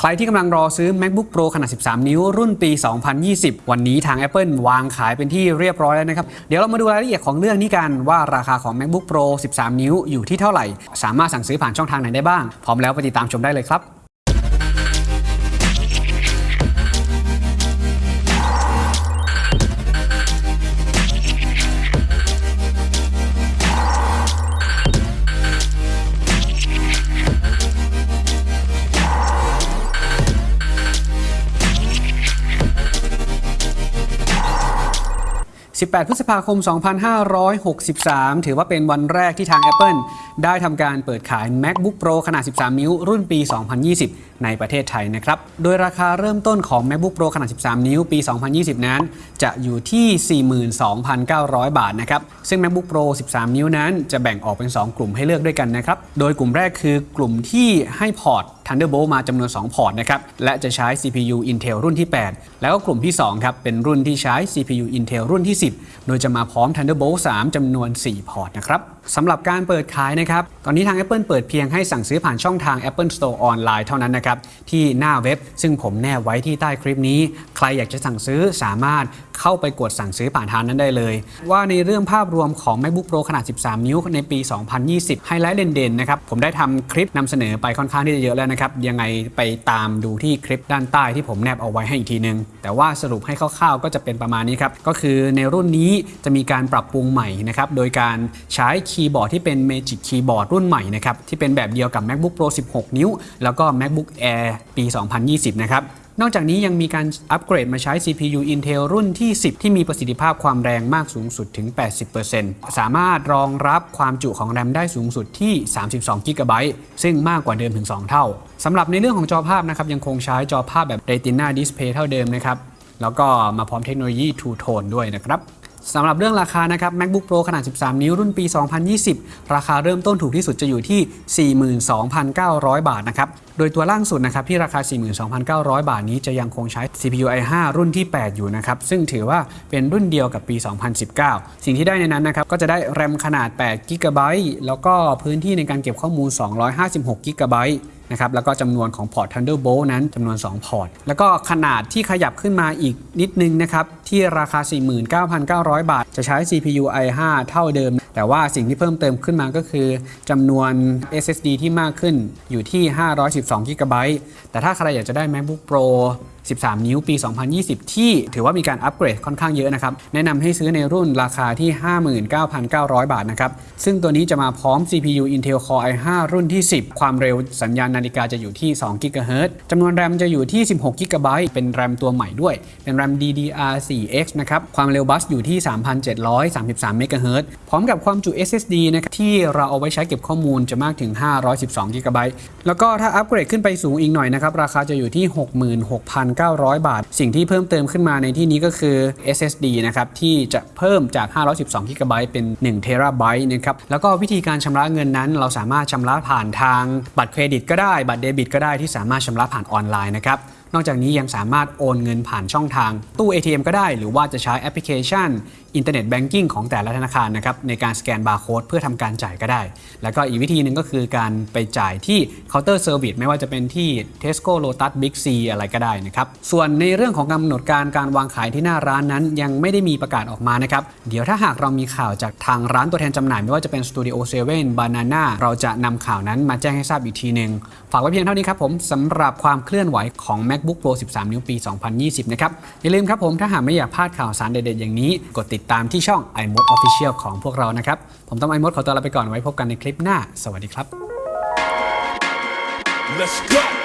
ใครที่กำลังรอซื้อ MacBook Pro ขนาด 13 นิ้ว รุ่นปี 2020 วันนี้ทาง Apple วางขายเป็นที่เรียบร้อยแล้วนะครับ เดี๋ยวเรามาดูรายละเอียดของเรื่องนี้กันว่าราคาของ MacBook Pro 13 นิ้วอยู่ที่เท่าไหร่ สามารถสั่งซื้อผ่านช่องทางไหนได้บ้าง พร้อมแล้วไปติดตามชมได้เลยครับ 18 พฤษภาคม 2563 ถือว่าเป็นวันแรกที่ทาง Apple ได้ทำการเปิดขาย MacBook Pro ขนาด 13 นิ้ว รุ่นปี 2020 ในประเทศไทยนะครับ โดยราคาเริ่มต้นของ MacBook Pro ขนาด 13 นิ้ว ปี 2020 นั้น จะอยู่ที่ 42,900 บาทนะครับ ซึ่ง MacBook Pro 13 นิ้วนั้น จะแบ่งออกเป็น 2 กลุ่มให้เลือกด้วยกันนะครับ โดยกลุ่มแรกคือกลุ่มที่ให้พอร์ต Thunderbolt มาจำนวน 2 พอร์ตนะครับ และจะใช้ CPU Intel รุ่นที่ 8 แล้วก็กลุ่มที่ 2 ครับ เป็นรุ่นที่ใช้ CPU Intel รุ่นที่ 10 โดยจะมาพร้อม Thunderbolt 3จำนวน 4 พอร์ตนะครับสำหรับการเปิดขายนะครับ ตอนนี้ทาง Apple เปิดเพียงให้สั่งซื้อผ่านช่องทาง Apple Store ออนไลน์เท่านั้นนะครับ ที่หน้าเว็บซึ่งผมแนบไว้ที่ใต้คลิปนี้ ใครอยากจะสั่งซื้อสามารถ เข้าไปกดสั่งซื้อผ่านทางนั้นได้เลย ว่าในเรื่องภาพรวมของ MacBook Pro ขนาด 13 นิ้วในปี 2020 ไฮไลท์เด่นๆนะครับผมได้ทำคลิปนำเสนอไปค่อนข้างที่จะเยอะแล้วนะครับ ยังไงไปตามดูที่คลิปด้านใต้ที่ผมแนบเอาไว้ให้อีกทีนึง แต่ว่าสรุปให้คร่าวๆ ก็จะเป็นประมาณนี้ครับ ก็คือในรุ่นนี้จะมีการปรับปรุงใหม่นะครับโดยการใช้คีย์บอร์ดที่เป็น Magic Keyboard รุ่นใหม่นะครับที่เป็นแบบเดียวกับ MacBook Pro 16 นิ้ว แล้วก็ MacBook Air ปี 2020 นะครับ นอกจากนี้ยังมีการอัปเกรดมาใช้ CPU Intel รุ่นที่ 10 ที่มีประสิทธิภาพความแรงมากสูงสุดถึง 80%สามารถรองรับความจุของแรมได้สูงสุดที่ 32 g b ซึ่งมากกว่าเดิมถึง 2 เท่าสำหรับในเรื่องของจอภาพนะครับยังคงใช้จอภาพแบบ Retina Display เท่าเดิมนะครับแล้วก็มาพร้อมเทคโนโลยี Two Tone ด้วยนะครับ สำหรับเรื่องราคานะครับ MacBook Pro ขนาด 13 นิ้วรุ่นปี 2020 ราคาเริ่มต้นถูกที่สุดจะอยู่ที่ 42,900 บาทนะครับ โดยตัวล่างสุดนะครับที่ราคา 42,900 บาทนี้จะยังคงใช้ CPU i5 รุ่นที่ 8 อยู่นะครับ ซึ่งถือว่าเป็นรุ่นเดียวกับปี 2019 สิ่งที่ได้ในนั้นนะครับก็จะได้แรมขนาด8 g b แล้วก็พื้นที่ในการเก็บข้อมูล 256 g b นะครับแล้วก็จำนวนของพอร์ต Thunderbolt นั้นจำนวน 2 พอร์ต แล้วก็ขนาดที่ขยับขึ้นมาอีกนิดนึงนะครับที่ราคา 49,900 บาท จะใช้ CPU i5 เท่าเดิม แต่ว่าสิ่งที่เพิ่มเติมขึ้นมาก็คือจำนวน SSD ที่มากขึ้นอยู่ที่ 512 GB แต่ถ้าใครอยากจะได้ MacBook Pro 13 นิ้วปี 2020 ที่ถือว่ามีการอัปเกรดค่อนข้างเยอะนะครับ แนะนำให้ซื้อในรุ่นราคาที่ 59,900 บาทนะครับ ซึ่งตัวนี้จะมาพร้อม CPU Intel Core i5 รุ่นที่ 10 ความเร็วสัญญาณนาฬิกาจะอยู่ที่2 GHz จำนวนแรมจะอยู่ที่ 16 GB เป็นแรมตัวใหม่ด้วย เป็นแรม DDR4X นะครับ ความเร็วบัสอยู่ที่ 3,733 MHz พร้อมกับความจุ SSD นะครับที่เราเอาไว้ใช้เก็บข้อมูลจะมากถึง 512 GB แล้วก็ถ้าอัปเกรดขึ้นไปสูงอีกหน่อยนะครับราคาจะอยู่ที่ 66,000 900 บาท สิ่งที่เพิ่มเติมขึ้นมาในที่นี้ก็คือ SSD นะครับที่จะเพิ่มจาก 512 GB เป็น1 TB นะครับแล้วก็วิธีการชำระเงินนั้นเราสามารถชำระผ่านทางบัตรเครดิตก็ได้บัตรเดบิตก็ได้ที่สามารถชำระผ่านออนไลน์นะครับ นอกจากนี้ยังสามารถโอนเงินผ่านช่องทาง ตู้ ATM ก็ได้ หรือว่าจะใช้แอปพลิเคชัน อินเทอร์เน็ตแบงกิ้งของแต่ละธนาคารนะครับในการสแกนบาร์โค้ดเพื่อทำการจ่ายก็ได้ แล้วก็อีกวิธีหนึ่งก็คือการไปจ่ายที่เคาน์เตอร์เซอร์วิสไม่ว่าจะเป็นที่ Tesco Lotus Big C อะไรก็ได้นะครับส่วนในเรื่องของกำหนดการการวางขายที่หน้าร้านนั้น ยังไม่ได้มีประกาศออกมานะครับเดี๋ยวถ้าหากเรามีข่าวจากทางร้านตัวแทนจำหน่ายไม่ว่าจะเป็น Studio 7 Banana เราจะนำข่าวนั้นมาแจ้งให้ทราบอีกทีหนึ่งฝากไว้เพียงเท่านี้ครับผมสำหรับความเคลื่อนไหวของ MacBook Pro 13 นิ้วปี 2020 นะครับ อย่าลืมครับผมถ้าหากไม่อยากพลาดข่าวสารเด็ดๆอย่างนี้ กดติดตามที่ช่อง iMode Official ของพวกเรานะครับ ผมต้อง iMode ขอตัวลาไปก่อนไว้พบกันในคลิปหน้า สวัสดีครับ Let's go.